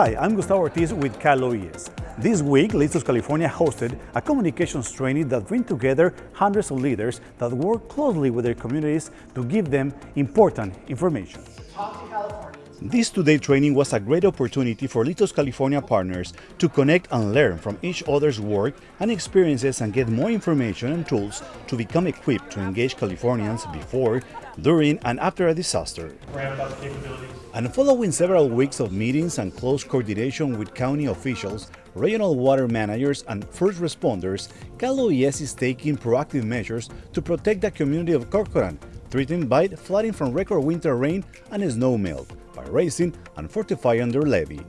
Hi, I'm Gustavo Ortiz with Cal OES. This week, Listos California hosted a communications training that bring together hundreds of leaders that work closely with their communities to give them important information. This two-day training was a great opportunity for Listos California partners to connect and learn from each other's work and experiences and get more information and tools to become equipped to engage Californians before, during, and after a disaster. And following several weeks of meetings and close coordination with county officials, regional water managers, and first responders, Cal OES is taking proactive measures to protect the community of Corcoran, threatened by flooding from record winter rain and snow melt by raising and fortifying their levee.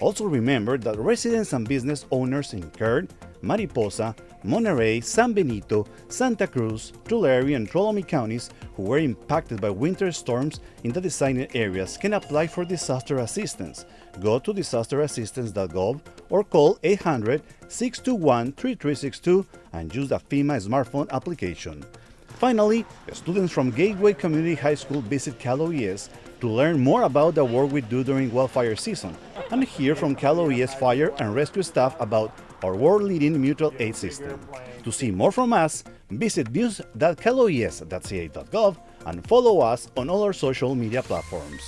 Also remember that residents and business owners in Kern, Mariposa, Monterey, San Benito, Santa Cruz, Tulare, and Tuolumne counties who were impacted by winter storms in the designated areas can apply for disaster assistance. Go to disasterassistance.gov or call 800-621-3362 and use the FEMA smartphone application. Finally, students from Gateway Community High School visit Cal OES to learn more about the work we do during wildfire season and hear from Cal OES fire and rescue staff about our world-leading mutual aid system. To see more from us, visit news.caloes.ca.gov and follow us on all our social media platforms.